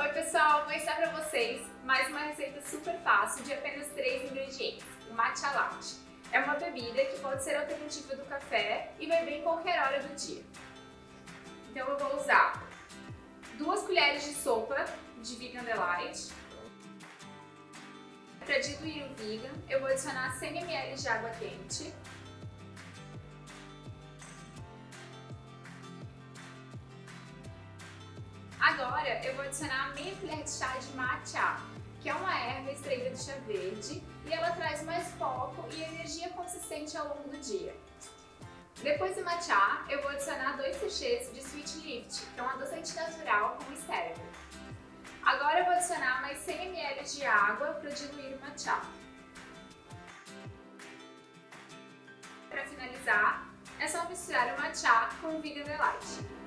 Oi pessoal, vou ensinar para vocês mais uma receita super fácil de apenas 3 ingredientes, o matcha latte. É uma bebida que pode ser alternativa do café e vai bem em qualquer hora do dia. Então eu vou usar duas colheres de sopa de Vegan Delight. Para diluir o vegan, eu vou adicionar 100 ml de água quente Agora eu vou adicionar meia colher de chá de matcha, que é uma erva extraída do chá verde e ela traz mais foco e energia consistente ao longo do dia. Depois do matcha, eu vou adicionar dois sachês de Sweet Lift, que é um adoçante natural com stevia. Agora eu vou adicionar mais 100 ml de água para diluir o matcha. Para finalizar, é só misturar o matcha com o Vegan Delight.